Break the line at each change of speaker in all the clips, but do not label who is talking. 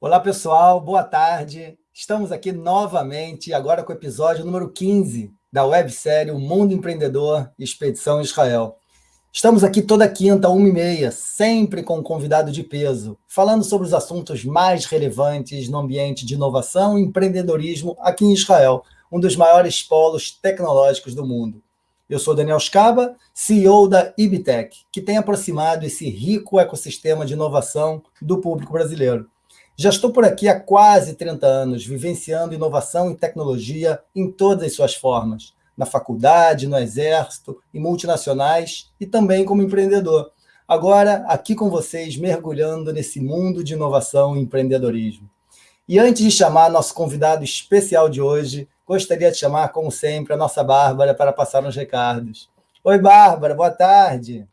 Olá, pessoal, boa tarde. Estamos aqui novamente, agora com o episódio número 15 da websérie O Mundo Empreendedor Expedição Israel. Estamos aqui toda quinta, uma e meia, sempre com um convidado de peso, falando sobre os assuntos mais relevantes no ambiente de inovação e empreendedorismo aqui em Israel, um dos maiores polos tecnológicos do mundo. Eu sou Daniel Scaba, CEO da Ibitec, que tem aproximado esse rico ecossistema de inovação do público brasileiro. Já estou por aqui há quase 30 anos, vivenciando inovação e tecnologia em todas as suas formas, na faculdade, no exército, em multinacionais e também como empreendedor. Agora, aqui com vocês, mergulhando nesse mundo de inovação e empreendedorismo. E antes de chamar nosso convidado especial de hoje, gostaria de chamar, como sempre, a nossa Bárbara para passar uns recados. Oi, Bárbara, boa tarde.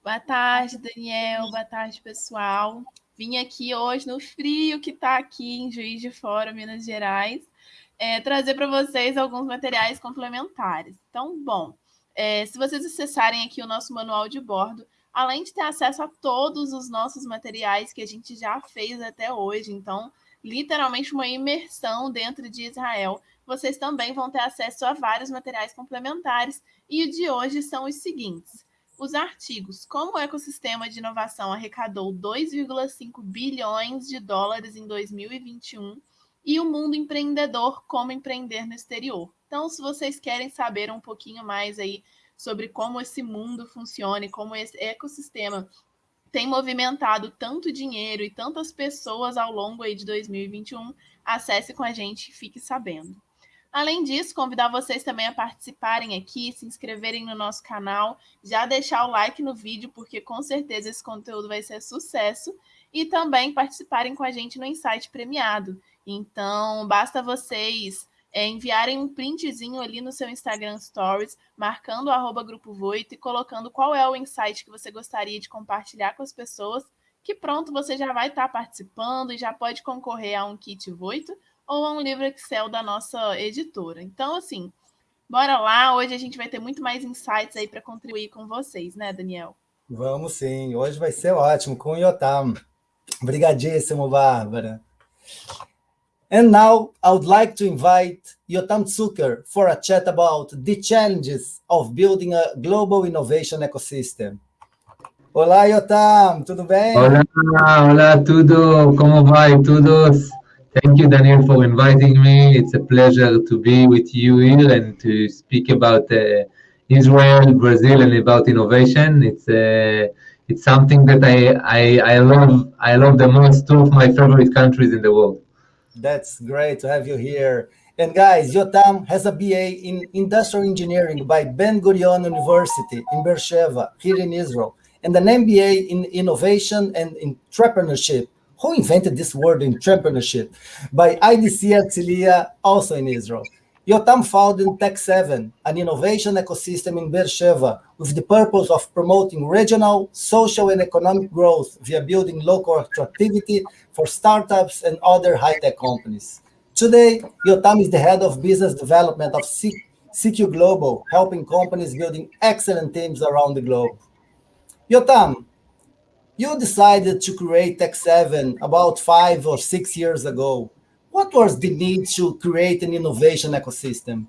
Boa tarde, Daniel. Boa tarde, pessoal. Vim aqui hoje no frio que está aqui em Juiz de Fora, Minas Gerais, é, trazer para vocês alguns materiais complementares. Então, bom, é, se vocês acessarem aqui o nosso manual de bordo, além de ter acesso a todos os nossos materiais que a gente já fez até hoje, então, literalmente uma imersão dentro de Israel, vocês também vão ter acesso a vários materiais complementares, e o de hoje são os seguintes os artigos Como o ecossistema de inovação arrecadou 2,5 bilhões de dólares em 2021 e o mundo empreendedor Como empreender no exterior. Então, se vocês querem saber um pouquinho mais aí sobre como esse mundo funciona e como esse ecossistema tem movimentado tanto dinheiro e tantas pessoas ao longo aí de 2021, acesse com a gente e fique sabendo. Além disso, convidar vocês também a participarem aqui, se inscreverem no nosso canal, já deixar o like no vídeo, porque com certeza esse conteúdo vai ser sucesso, e também participarem com a gente no Insight Premiado. Então, basta vocês é, enviarem um printzinho ali no seu Instagram Stories, marcando o Grupo Voito e colocando qual é o insight que você gostaria de compartilhar com as pessoas, que pronto, você já vai estar participando e já pode concorrer a um kit Voito ou a um livro Excel da nossa editora. Então, assim, bora lá. Hoje a gente vai ter muito mais insights aí para contribuir com vocês, né, Daniel?
Vamos sim. Hoje vai ser ótimo com o Yotam. Obrigadíssimo, Bárbara. And now I would like to invite Yotam Zucker for a chat about the challenges of building a global innovation ecosystem. Olá, Yotam, tudo bem?
Olá, olá, tudo, como vai, todos? Thank you, Daniel, for inviting me. It's a pleasure to be with you here and to speak about uh, Israel, Brazil, and about innovation. It's uh, it's something that I, I I love. I love the most. Two of my favorite countries in the world.
That's great to have you here. And guys, Yotam has a BA in Industrial Engineering by Ben Gurion University in Beersheba, here in Israel, and an MBA in Innovation and Entrepreneurship who invented this word entrepreneurship? By IDC Herzliya, also in Israel. Yotam founded Tech7, an innovation ecosystem in Beersheba, with the purpose of promoting regional, social, and economic growth via building local attractivity for startups and other high-tech companies. Today, Yotam is the head of business development of CQ Global, helping companies building excellent teams around the globe. Yotam, you decided to create Tech7 about five or six years ago. What was the need to create an innovation ecosystem?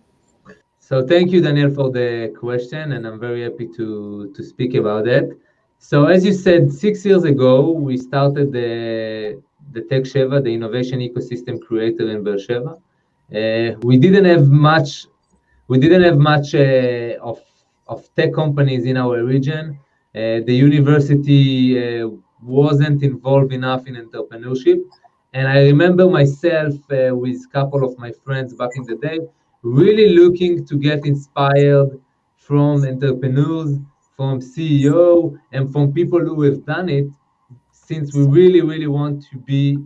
So thank you, Daniel, for the question, and I'm very happy to, to speak about it. So as you said, six years ago, we started the, the Tech Sheva, the innovation ecosystem creator in Beersheba. Uh, we didn't have much, we didn't have much uh, of, of tech companies in our region. Uh, the university uh, wasn't involved enough in entrepreneurship. And I remember myself uh, with a couple of my friends back in the day, really looking to get inspired from entrepreneurs, from CEO, and from people who have done it, since we really, really want to be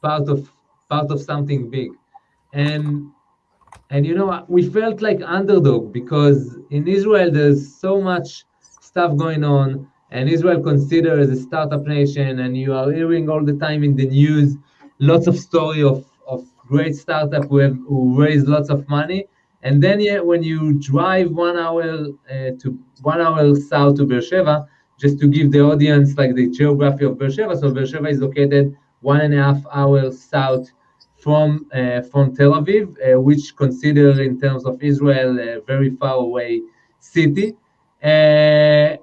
part of part of something big. And and you know, we felt like underdog because in Israel there's so much stuff going on, and Israel considered as a startup nation, and you are hearing all the time in the news lots of story of, of great startup who have who raise lots of money. And then yeah, when you drive one hour uh, to one hour south to Beersheba, just to give the audience like the geography of Beersheba. So Beersheba is located one and a half hours south from uh, from Tel Aviv, uh, which considered in terms of Israel a very far away city. Uh,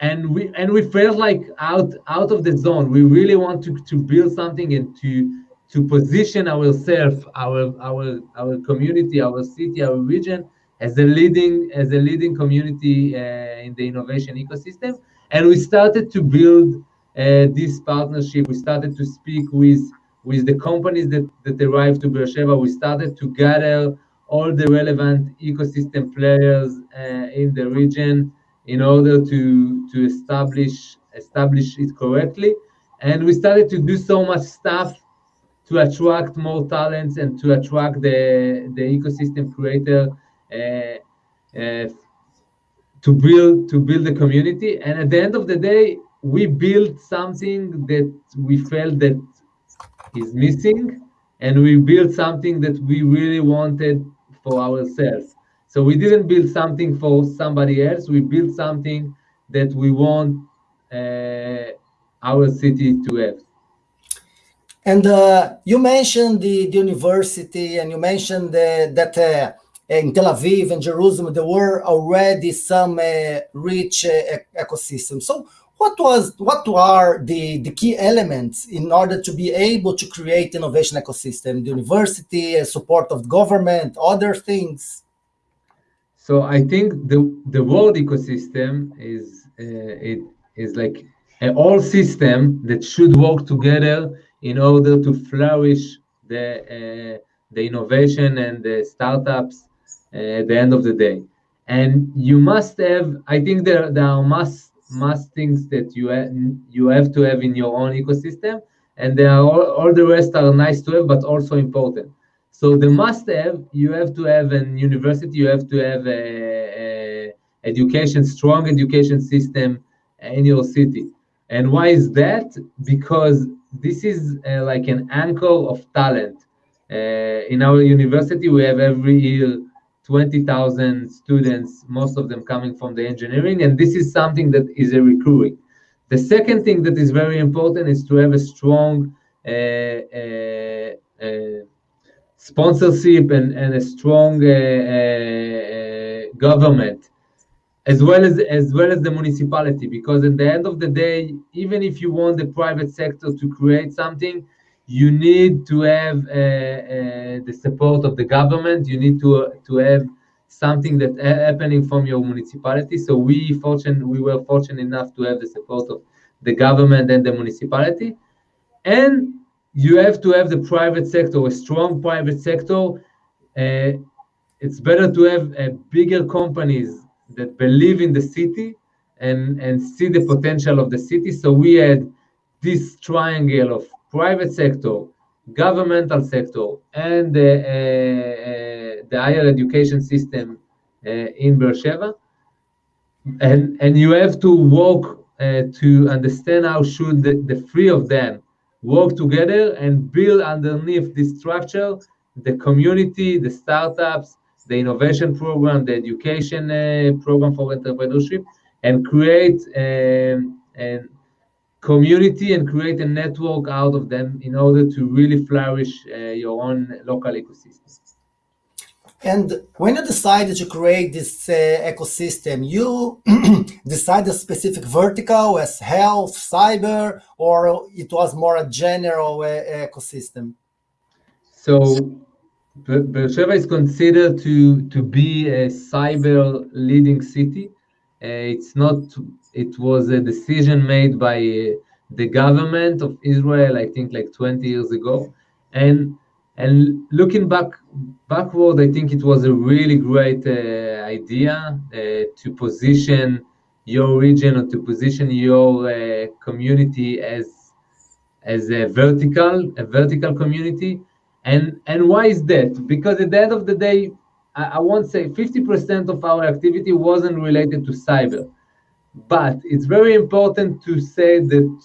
and we and we felt like out out of the zone. We really want to, to build something and to to position ourselves, our our our community, our city, our region as a leading as a leading community uh, in the innovation ecosystem. And we started to build uh, this partnership. We started to speak with with the companies that that arrived to Beersheba. We started to gather all the relevant ecosystem players uh, in the region in order to to establish establish it correctly. And we started to do so much stuff to attract more talents and to attract the the ecosystem creator uh, uh, to build to build the community. And at the end of the day, we built something that we felt that is missing, and we built something that we really wanted for ourselves. So we didn't build something for somebody else. We built something that we want uh, our city to have.
And uh, you mentioned the, the, university, and you mentioned that uh, in Tel Aviv and Jerusalem there were already some uh, rich uh, ecosystems. So, what was what are the, the key elements in order to be able to create innovation ecosystem? The university, support of government, other things.
So I think the the world ecosystem is it is like an all system that should work together in order to flourish the uh, the innovation and the startups uh, at the end of the day. And you must have, I think there, there are must must things that you ha- you have to have in your own ecosystem, and there are all, all the rest are nice to have, but also important. So the must have, you have to have an university, you have to have a, a education, strong education system in your city. And why is that? Because this is uh, like an anchor of talent. Uh, in our university, we have every year 20,000 students, most of them coming from the engineering, and this is something that is a recurring. The second thing that is very important is to have a strong uh, uh, uh sponsorship and, and a strong uh, uh, government as well as as well as the municipality because at the end of the day even if you want the private sector to create something you need to have uh, uh, the support of the government. You need to to have something that happening from your municipality. So we fortunate we were fortunate enough to have the support of the government and the municipality. And you have to have the private sector a strong private sector. Uh, it's better to have uh, bigger companies that believe in the city and, and see the potential of the city. So we had this triangle of private sector, governmental sector, and the, uh, uh, the higher education system uh, in Beersheba. And, and you have to work to understand how should the, the three of them work together and build underneath this structure the community, the startups, the innovation program, the education uh, program for entrepreneurship, and create um, a community and create a network out of them in order to really flourish uh, your own local ecosystem.
And when you decided to create this uh, ecosystem, you decided a specific vertical as health, cyber, or it was more a general uh, ecosystem?
So Beersheba is considered to, to be a cyber leading city. Uh, it's not, it was a decision made by uh, the government of Israel, I think like 20 years ago. And and looking back backward, I think it was a really great uh, idea uh, to position your region or to position your uh, community as as a vertical, a vertical community and and why is that? Because at the end of the day, I, I won't say 50% of our activity wasn't related to cyber. But it's very important to say that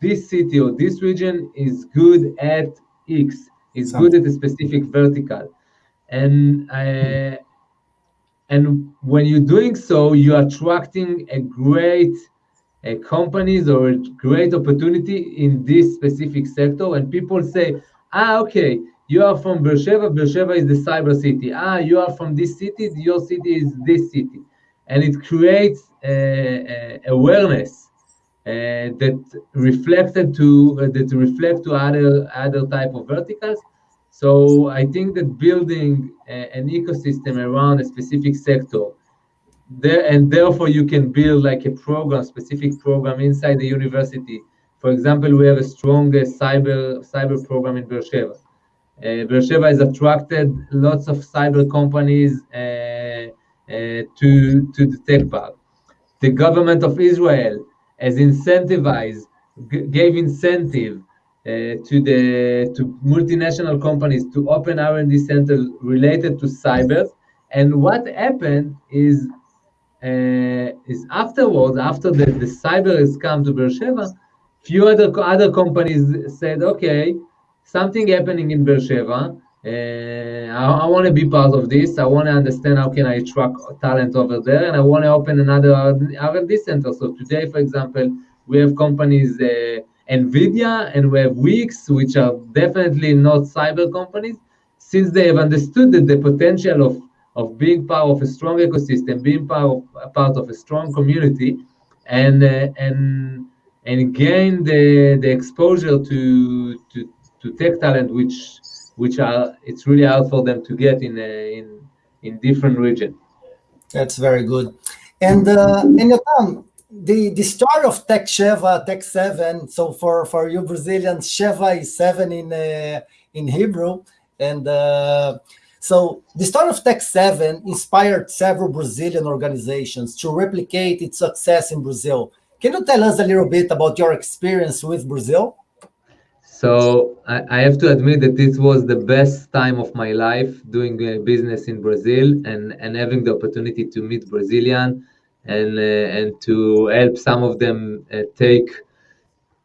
this city or this region is good at X, is good at a specific vertical. And uh, and when you're doing so, you're attracting a great uh, companies or a great opportunity in this specific sector. And people say, ah, okay, you are from Beersheba, Beersheba is the cyber city. Ah, you are from this city, your city is this city. And it creates awareness uh, that reflected to uh, that reflect to other other type of verticals. So I think that building an ecosystem around a specific sector there and therefore you can build like a program specific program inside the university. For example we have a strong uh, cyber cyber program in beersheba. Uh, beersheba has attracted lots of cyber companies uh, uh, to to the tech park the government of israel has incentivized gave incentive uh, to the to multinational companies to open R&D centers related to cyber and what happened is uh, is afterwards, after the, the cyber has come to Beersheba, few other other companies said, okay, something happening in Beersheba. Uh, I, I want to be part of this. I want to understand how can I attract talent over there, and I want to open another R&D center. So today, for example, we have companies, uh, NVIDIA, and we have Wix, which are definitely not cyber companies, since they have understood that the potential of of being part of a strong ecosystem, being part of, part of a strong community, and uh, and and gain the the exposure to to to tech talent, which which are it's really hard for them to get in uh, in in different regions.
That's very good. And uh, and Yotam, the the story of Tech Sheva, Tech Seven. So for for you Brazilians, Sheva is seven in uh, in Hebrew, and uh, so the story of Tech 7 inspired several Brazilian organizations to replicate its success in Brazil. Can you tell us a little bit about your experience with Brazil?
So I, I have to admit that this was the best time of my life doing uh, business in Brazil and, and having the opportunity to meet Brazilian and uh, and to help some of them uh, take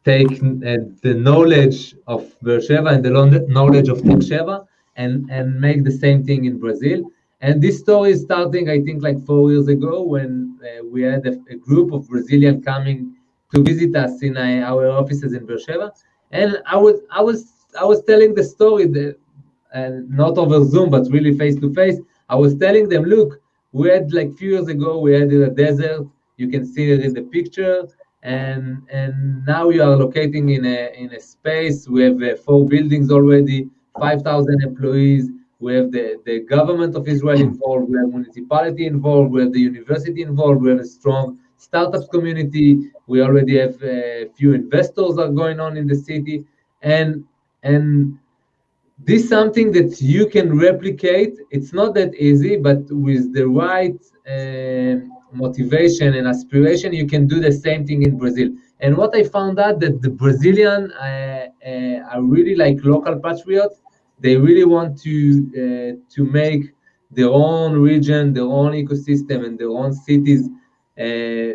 take uh, the knowledge of Beersheba and the knowledge of Tech and and make the same thing in Brazil. And this story is starting, I think, like four years ago when uh, we had a, a, group of Brazilian coming to visit us in uh, our offices in Beersheba, and I was I was I was telling the story that, and not over Zoom, but really face to face. I was telling them, look, we had like few years ago, we had in a desert. You can see it in the picture, and and now we are locating in a in a space. We have uh, four buildings already. 5,000 employees. We have the, the government of Israel involved. We have municipality involved. We have the university involved. We have a strong startups community. We already have a few investors are going on in the city, and and this is something that you can replicate. It's not that easy, but with the right uh, motivation and aspiration, you can do the same thing in Brazil. And what I found out that the Brazilian uh, uh, are really like local patriots they really want to uh, to make their own region, their own ecosystem, and their own cities uh,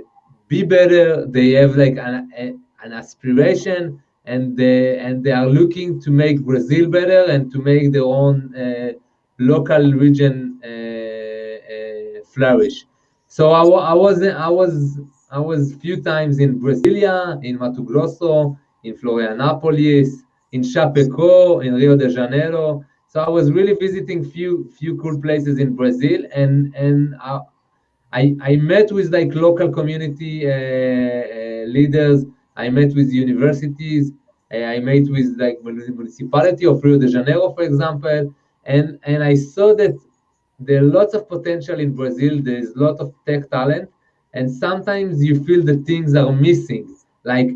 be better. They have like an, a, an aspiration, and they and they are looking to make Brazil better and to make their own uh, local region uh, uh, flourish. So I, I was I was I was few times in Brasilia, in Mato Grosso, in Florianopolis, in Chapecó, in Rio de Janeiro. So I was really visiting few few cool places in Brazil, and and I I, I met with like local community uh, uh, leaders. I met with universities. Uh, I met with like municipality of Rio de Janeiro, for example, and and I saw that there are lots of potential in Brazil. There is a lot of tech talent, and sometimes you feel that things are missing, like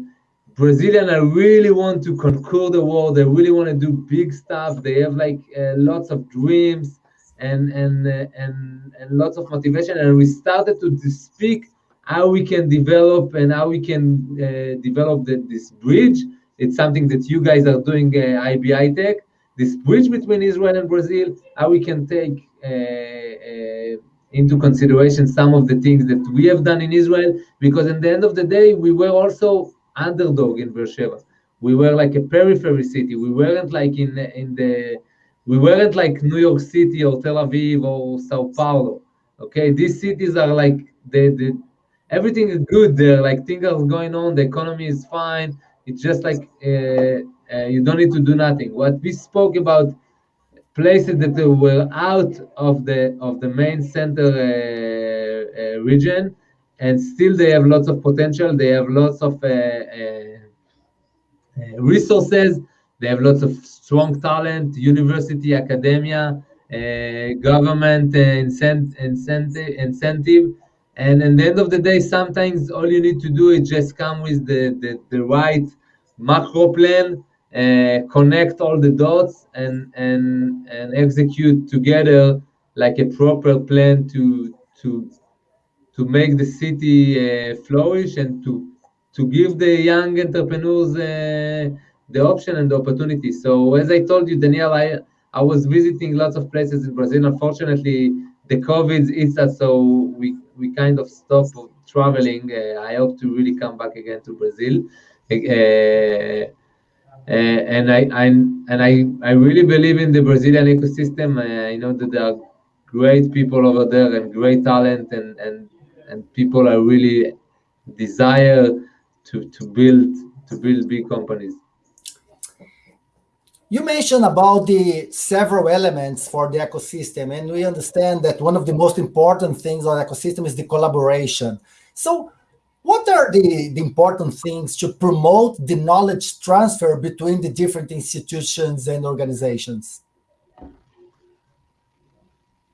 Brazilian I really want to conquer the world. They really want to do big stuff. They have like uh, lots of dreams and and uh, and and lots of motivation. And we started to, speak how we can develop and how we can uh, develop the, this bridge. It's something that you guys are doing uh, IBI Tech. This bridge between Israel and Brazil. How we can take uh, uh, into consideration some of the things that we have done in Israel, because in the end of the day, we were also underdog in Beersheba. We were like a periphery city. We weren't like in in the we weren't like New York City or Tel Aviv or Sao Paulo. Okay, these cities are like the the everything is good there. Like things are going on, the economy is fine. It's just like uh, uh, you don't need to do nothing. What we spoke about places that were out of the of the main center uh, uh, region, and still they have lots of potential. They have lots of uh, resources. They have lots of strong talent, university, academia, government incent incentive, incentive. And at the end of the day, sometimes all you need to do is just come with the, the, the right macro plan uh, connect all the dots and and and execute together like a proper plan to to to make the city uh, flourish and to to give the young entrepreneurs uh, the option and the opportunity. So as I told you, Daniel, I I was visiting lots of places in Brazil. Unfortunately, the COVID hits us, so we we kind of stopped traveling. Uh, I hope to really come back again to Brazil. Uh, uh, and I, I and I, I really believe in the Brazilian ecosystem. Uh, I know that there are great people over there and great talent, and and and people are really desire to to build to build big companies.
You mentioned about the several elements for the ecosystem, and we understand that one of the most important things on ecosystem is the collaboration. So what are the, the important things to promote the knowledge transfer between the different institutions and organizations?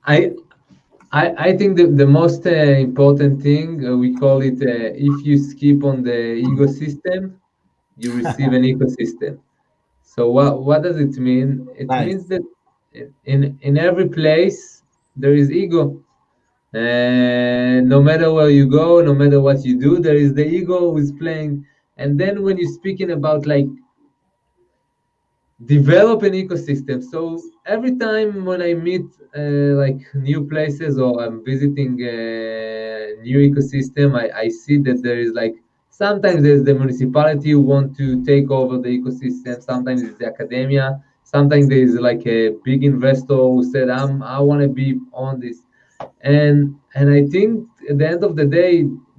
I I, I think the, the most uh, important thing, uh, we call it, uh, if you skip on the ecosystem, you receive an ecosystem. So what, what does it mean? It nice. means that in, in every place, there is ego. And no matter where you go, no matter what you do, there is the ego who is playing. And then when you're speaking about like develop an ecosystem, so every time when I meet uh, like new places or I'm visiting a new ecosystem, I, I see that there is like sometimes there's the municipality who want to take over the ecosystem, sometimes it's the academia, sometimes there's like a big investor who said, I'm I want to be on this. And and i think at the end of the day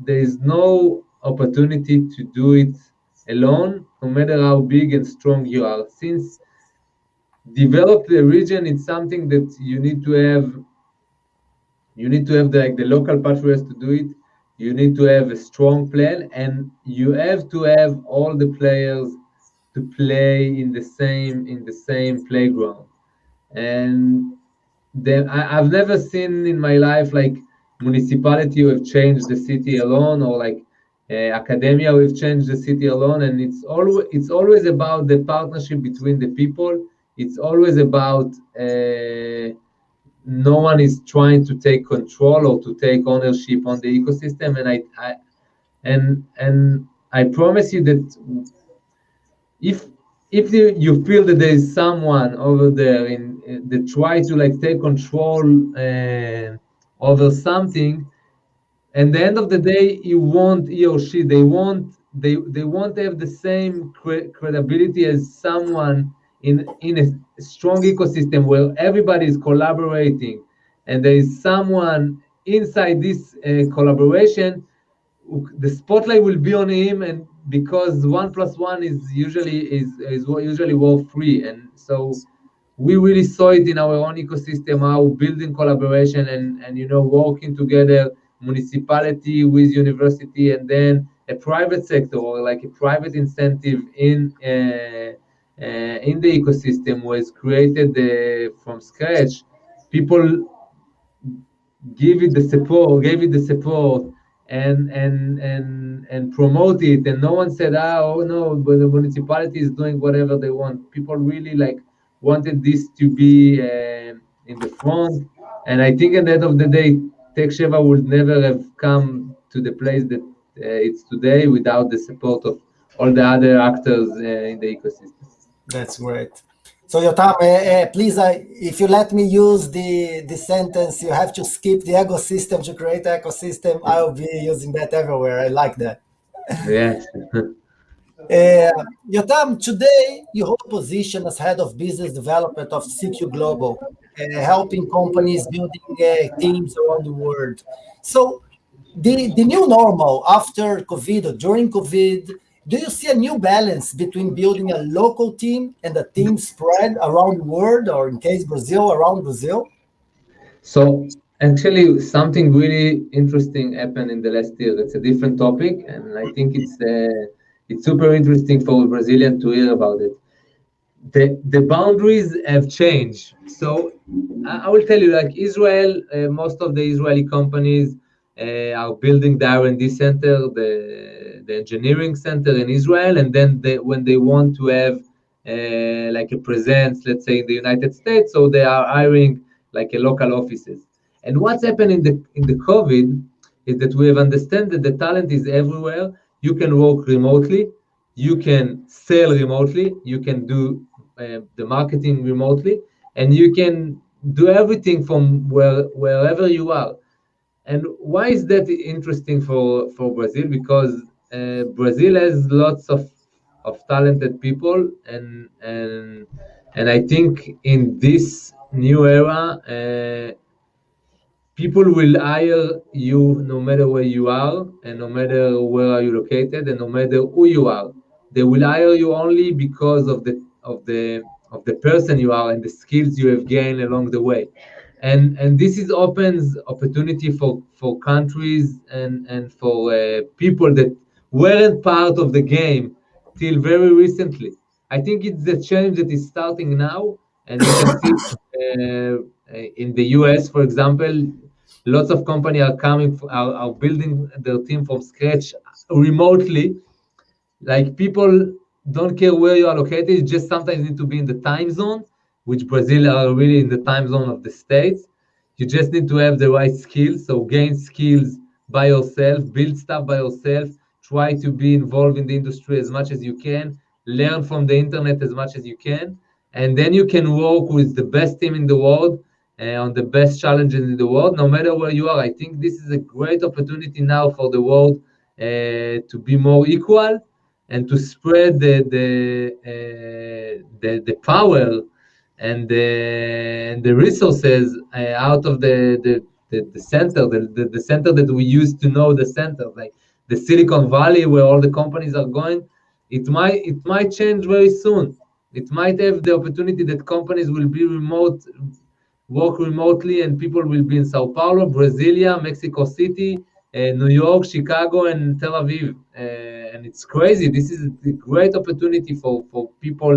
there is no opportunity to do it alone no matter how big and strong you are. Since develop the region it's something that you need to have you need to have the, like the local patriarchs to do it you need to have a strong plan and you have to have all the players to play in the same in the same playground. And then I, have never seen in my life like municipality who have changed the city alone or like uh, academia who have changed the city alone. And it's always it's always about the partnership between the people. It's always about uh, no one is trying to take control or to take ownership on the ecosystem and I, I and and I promise you that if if you, you feel that there is someone over there in they try to like take control uh, over something and the end of the day you want he or she they want they they want to have the same cre credibility as someone in in a strong ecosystem where everybody is collaborating and there is someone inside this uh, collaboration the spotlight will be on him and because one plus one is usually is is usually worth three and so we really saw it in our own ecosystem how building collaboration and and you know working together municipality with university and then a private sector or like a private incentive in uh, in the ecosystem was created uh, from scratch people give it the support gave it the support and and and and promote it and no one said ah, oh no but the municipality is doing whatever they want people really like wanted this to be uh, in the front. And I think at the end of the day, Tech Sheva would never have come to the place that uh, it's today without the support of all the other actors uh, in the ecosystem.
That's great. So Yotam, uh, uh, please, uh, if you let me use the, the sentence, you have to skip the ecosystem to create ecosystem, I'll be using that everywhere. I like that.
Yes.
Uh, Yotam, today you hold position as head of business development of CQ Global, uh, helping companies building uh, teams around the world. So, the, the new normal after COVID or during COVID, do you see a new balance between building a local team and a team spread around the world, or in case Brazil, around Brazil?
So actually, something really interesting happened in the last year. That's a different topic, and I think it's uh, it's super interesting for Brazilian to hear about it. The the boundaries have changed. So I, I will tell you, like Israel, uh, most of the Israeli companies uh, are building the R&D center, the, the engineering center in Israel, and then they, when they want to have uh, like a presence, let's say in the United States, so they are hiring like a local offices. And what's happened in the in the COVID is that we have understood that the talent is everywhere. You can work remotely, you can sell remotely, you can do uh, the marketing remotely, and you can do everything from where wherever you are. And why is that interesting for, for Brazil? Because uh, Brazil has lots of, of talented people, and and and I think in this new era, uh, people will hire you no matter where you are, and no matter where are you located, and no matter who you are. They will hire you only because of the of the of the person you are and the skills you have gained along the way and and this is opens opportunity for for countries and and for uh, people that weren't part of the game till very recently. I think it's the change that is starting now, and you can see uh, in the US, for example, lots of companies are coming are, are building their team from scratch remotely. Like people don't care where you are located; just sometimes need to be in the time zone which Brazil are really in the time zone of the States. You just need to have the right skills. So gain skills by yourself, build stuff by yourself, try to be involved in the industry as much as you can, learn from the internet as much as you can, and then you can work with the best team in the world uh, on the best challenges in the world, no matter where you are. I think this is a great opportunity now for the world uh, to be more equal and to spread the the uh, the, the power and the, the resources uh, out of the, the, the, the center, the, the, the, center that we used to know the center, like the Silicon Valley where all the companies are going, it might it might change very soon. It might have the opportunity that companies will be remote, work remotely, and people will be in Sao Paulo, Brasilia, Mexico City, uh, New York, Chicago, and Tel Aviv. Uh, and it's crazy. This is a great opportunity for, for people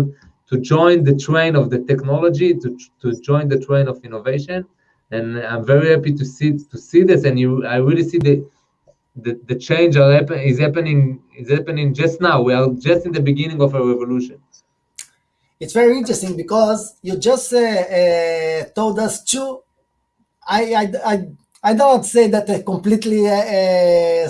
to join the train of the technology, to, to join the train of innovation. And I'm very happy to see to see this. And you, I really see the the, the change are happen, is happening is happening just now. We are just in the beginning of a revolution.
It's very interesting because you just uh, uh, told us two. I I I, I don't say that uh, completely uh,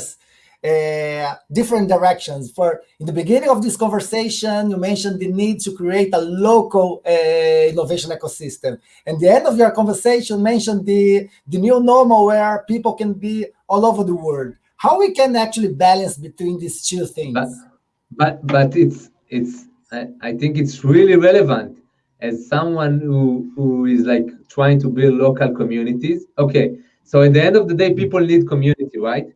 different directions. For in the beginning of this conversation, you mentioned the need to create a local uh, innovation ecosystem, and the end of your conversation mentioned the the new normal where people can be all over the world. How we can actually balance between these two things?
But but, but it's it's I, I think it's really relevant as someone who who is like trying to build local communities. Okay, so at the end of the day, people need community, right?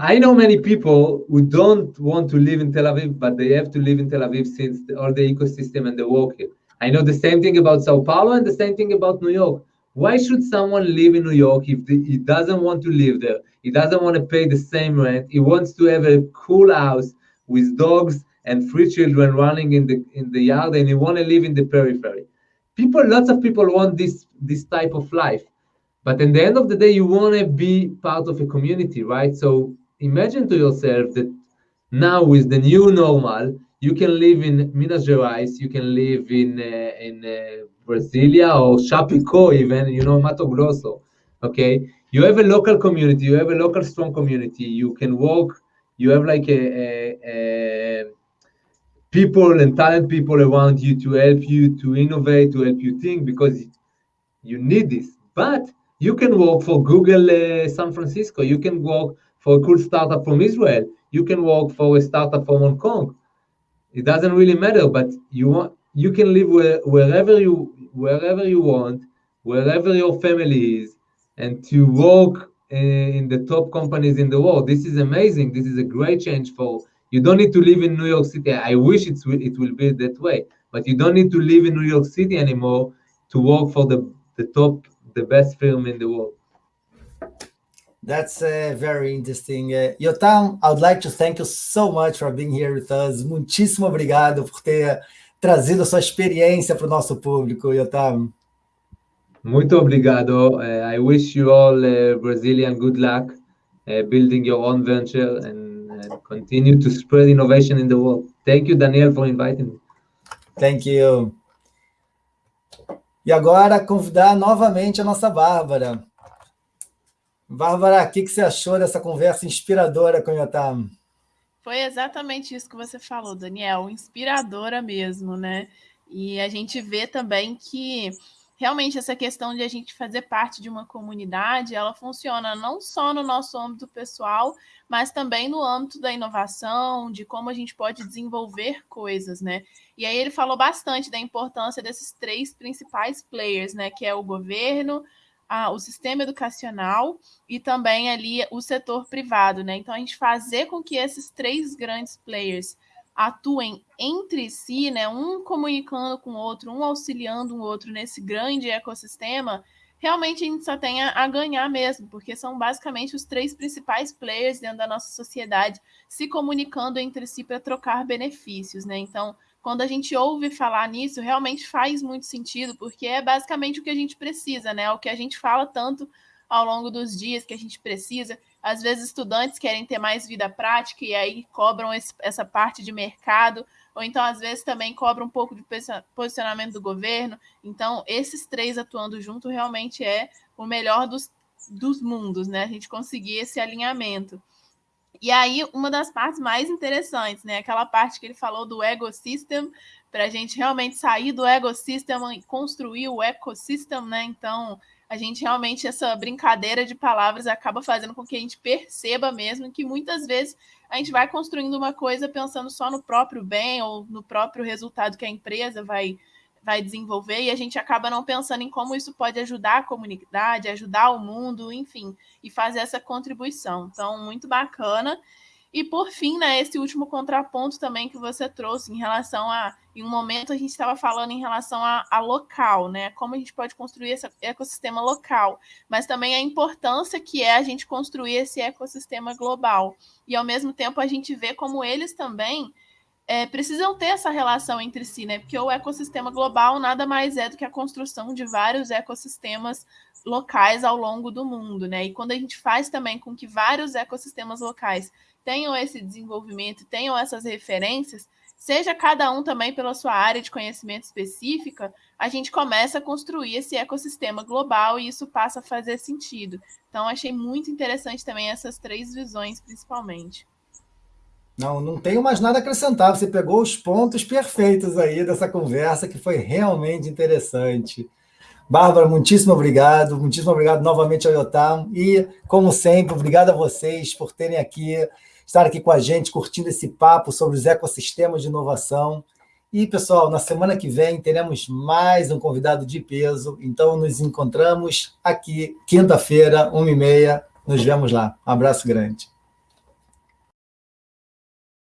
I know many people who don't want to live in Tel Aviv, but they have to live in Tel Aviv since the, all the ecosystem and the work here. I know the same thing about Sao Paulo and the same thing about New York. Why should someone live in New York if he doesn't want to live there? He doesn't want to pay the same rent. He wants to have a cool house with dogs and three children running in the in the yard, and he want to live in the periphery. People, lots of people want this this type of life. But in the end of the day, you want to be part of a community, right? So imagine to yourself that now with the new normal, you can live in Minas Gerais, you can live in uh, in uh, Brasilia or Chapecó even, you know, Mato Grosso. Okay, you have a local community, you have a local strong community. You can work. You have like a, a, a people and talent people around you to help you to innovate, to help you think because you need this. But you can work for Google uh, San Francisco. You can work for a cool startup from Israel. You can work for a startup from Hong Kong. It doesn't really matter, but you want you can live where, wherever you wherever you want, wherever your family is, and to work in the top companies in the world. This is amazing. This is a great change for you. Don't need to live in New York City. I wish it will, it will be that way, but you don't need to live in New York City anymore to work for the, the top, the best firm in the world.
That's uh, very interesting. Uh, Yotam, I would like to thank you so much for being here with us. Muitíssimo obrigado por ter trazido a sua experiência para o nosso público, Yotam.
Muito obrigado. Uh, I wish you all uh, Brazilian good luck uh, building your own venture and uh, continue to spread innovation in the world. Thank you, Daniel, for inviting me.
Thank you. E agora convidar novamente a nossa Bárbara. Bárbara, o que, que você achou dessa conversa inspiradora com o?
Foi exatamente isso que você falou, Daniel, inspiradora mesmo, né? E a gente vê também que realmente essa questão de a gente fazer parte de uma comunidade, ela funciona não só no nosso âmbito pessoal, mas também no âmbito da inovação, de como a gente pode desenvolver coisas, né? E aí ele falou bastante da importância desses três principais players, né? Que é o governo, a, o sistema educacional e também ali o setor privado, né? Então a gente fazer com que esses três grandes players atuem entre si, né? Um comunicando com o outro, um auxiliando o outro nesse grande ecossistema, realmente a gente só tem a, ganhar mesmo, porque são basicamente os três principais players dentro da nossa sociedade se comunicando entre si para trocar benefícios, né? Então, quando a gente ouve falar nisso, realmente faz muito sentido, porque é basicamente o que a gente precisa, né? O que a gente fala tanto ao longo dos dias que a gente precisa. Às vezes, estudantes querem ter mais vida prática e aí cobram esse, essa parte de mercado, ou então, às vezes, também cobram um pouco de posicionamento do governo. Então, esses três atuando junto realmente é o melhor dos, dos mundos, né? A gente conseguir esse alinhamento. E aí, uma das partes mais interessantes, né? Aquela parte que ele falou do ecosystem, para a gente realmente sair do ecossistema e construir o ecossistema, né? Então, a gente realmente, essa brincadeira de palavras acaba fazendo com que a gente perceba mesmo que muitas vezes a gente vai construindo uma coisa pensando só no próprio bem ou no próprio resultado que a empresa vai vai desenvolver e a gente acaba não pensando em como isso pode ajudar a comunidade, ajudar o mundo, enfim, e fazer essa contribuição. Então, muito bacana. E por fim, né, esse último contraponto também que você trouxe em relação a, em um momento a gente estava falando em relação a, a, local, né, como a gente pode construir esse ecossistema local, mas também a importância que é a gente construir esse ecossistema global. E ao mesmo tempo a gente vê como eles também é, precisam ter essa relação entre si, né? Porque o ecossistema global nada mais é do que a construção de vários ecossistemas locais ao longo do mundo, né? E quando a gente faz também com que vários ecossistemas locais tenham esse desenvolvimento, tenham essas referências, seja cada um também pela sua área de conhecimento específica, a gente começa a construir esse ecossistema global e isso passa a fazer sentido. Então, achei muito interessante também essas três visões, principalmente.
Não, não tenho mais nada a acrescentar. Você pegou os pontos perfeitos aí dessa conversa, que foi realmente interessante. Bárbara, muitíssimo obrigado. Muitíssimo obrigado novamente ao Yotam. E, como sempre, obrigado a vocês por terem aqui, estar aqui com a gente, curtindo esse papo sobre os ecossistemas de inovação. E, pessoal, na semana que vem teremos mais um convidado de peso. Então, nos encontramos aqui, quinta-feira, uma e meia. Nos vemos lá. Um abraço grande.